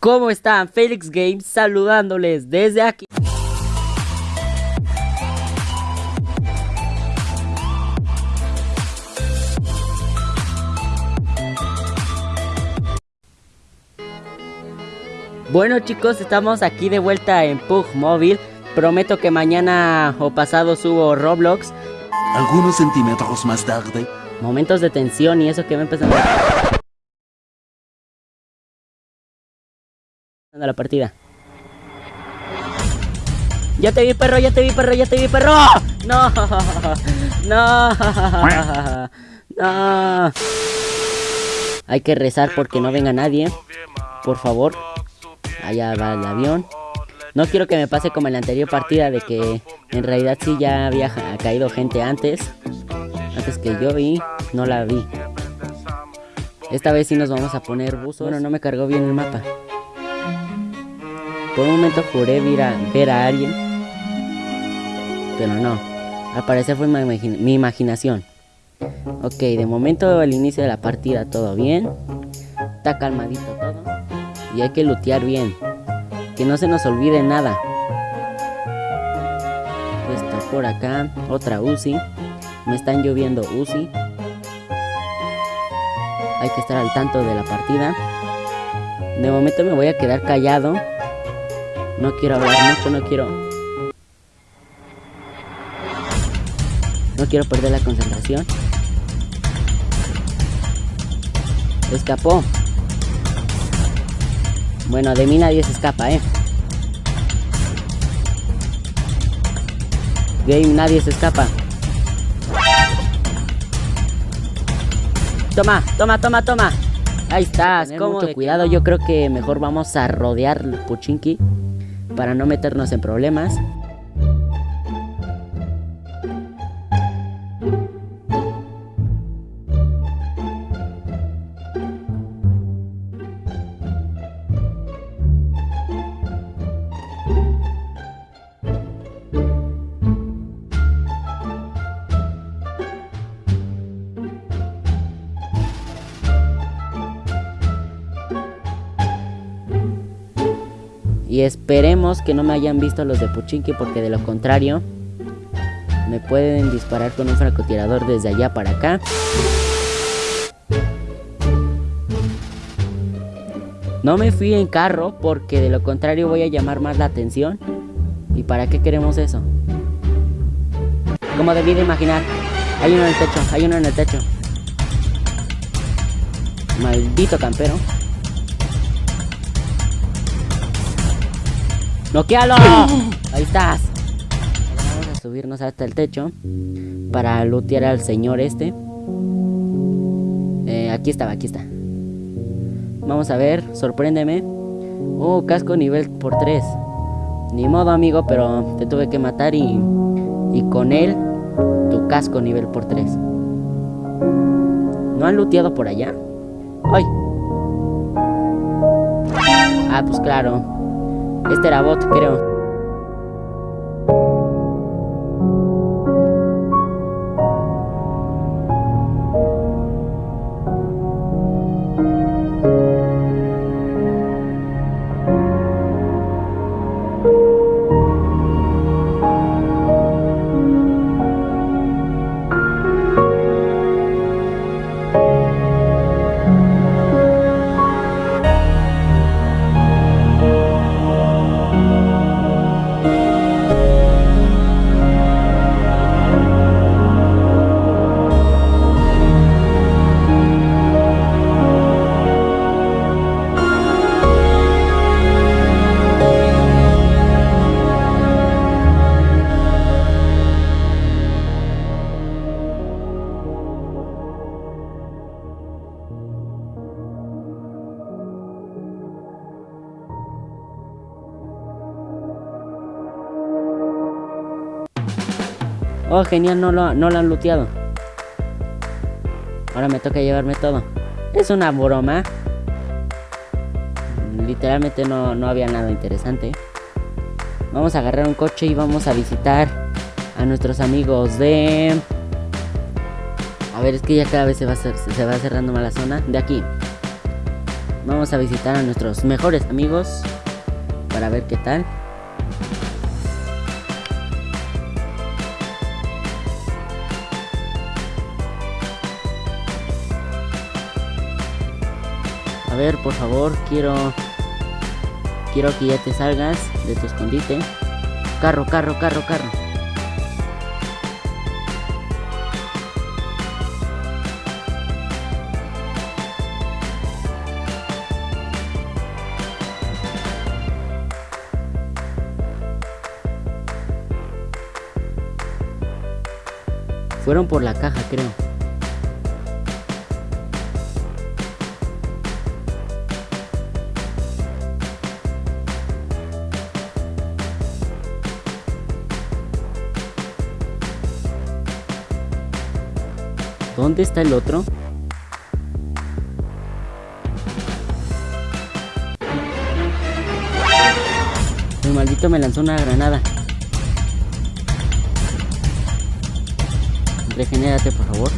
¿Cómo están? Felix Games saludándoles desde aquí. Bueno chicos, estamos aquí de vuelta en Pug Móvil. Prometo que mañana o pasado subo Roblox. Algunos centímetros más tarde. Momentos de tensión y eso que me empezando a la partida. Ya te vi perro, ya te vi perro, ya te vi perro. No, no, no. Hay que rezar porque no venga nadie. Por favor. Allá va el avión. No quiero que me pase como en la anterior partida de que en realidad sí ya había caído gente antes. Antes que yo y no la vi. Esta vez sí nos vamos a poner buzos. Bueno, no me cargó bien el mapa. Por un momento juré ver a, ver a alguien. Pero no. Al parecer fue mi, mi imaginación. Ok, de momento el inicio de la partida todo bien. Está calmadito todo. Y hay que lootear bien. Que no se nos olvide nada. Está por acá. Otra Uzi. Me están lloviendo Uzi. Hay que estar al tanto de la partida. De momento me voy a quedar callado. No quiero hablar mucho, no quiero... No quiero perder la concentración. Escapó. Bueno, de mí nadie se escapa, ¿eh? Game, nadie se escapa. Toma, toma, toma, toma. Ahí estás, con mucho cuidado. Yo creo que mejor vamos a rodear Puchinki para no meternos en problemas. Y esperemos que no me hayan visto los de Puchinki porque de lo contrario me pueden disparar con un francotirador desde allá para acá. No me fui en carro porque de lo contrario voy a llamar más la atención. ¿Y para qué queremos eso? Como debí de imaginar. Hay uno en el techo, hay uno en el techo. Maldito campero. ¡Noquealo! Ahí estás. Vamos a subirnos hasta el techo para lootear al señor este. Eh, aquí estaba, aquí está. Vamos a ver, sorpréndeme. Oh, casco nivel por 3. Ni modo, amigo, pero te tuve que matar y, y con él tu casco nivel por 3. ¿No han looteado por allá? ¡Ay! Ah, pues claro. Este era bot, creo. Oh, genial, no lo, no lo han looteado. Ahora me toca llevarme todo. Es una broma. Literalmente no, no había nada interesante. Vamos a agarrar un coche y vamos a visitar a nuestros amigos de... A ver, es que ya cada vez se va, se va cerrando más la zona. De aquí. Vamos a visitar a nuestros mejores amigos para ver qué tal. Ver, por favor, quiero quiero que ya te salgas de tu escondite. Carro, carro, carro, carro. Fueron por la caja, creo. ¿Dónde está el otro? El maldito me lanzó una granada. Regenérate, por favor.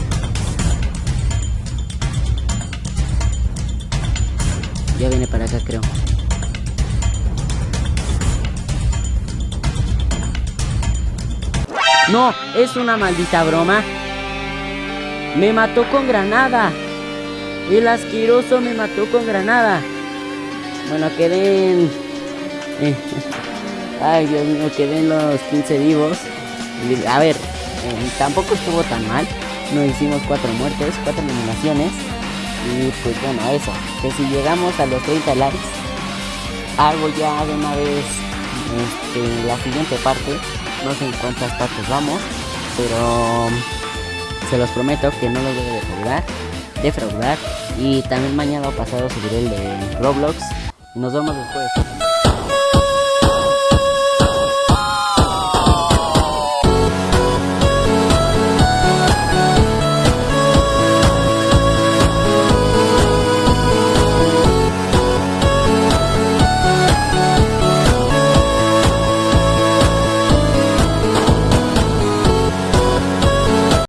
Ya viene para acá, creo. No, es una maldita broma. Me mató con granada. El asqueroso me mató con granada. Bueno, quedé en... eh, Ay, Dios mío, quedé en los 15 vivos. A ver, eh, tampoco estuvo tan mal. Nos hicimos cuatro muertes, cuatro eliminaciones. Y pues bueno, eso. Que si llegamos a los 30 likes, hago ya de una vez este, la siguiente parte. No sé en cuántas partes vamos, pero se los prometo que no los voy a defraudar. Defraudar. Y también mañana o pasado subiré el de Roblox. Nos vemos después.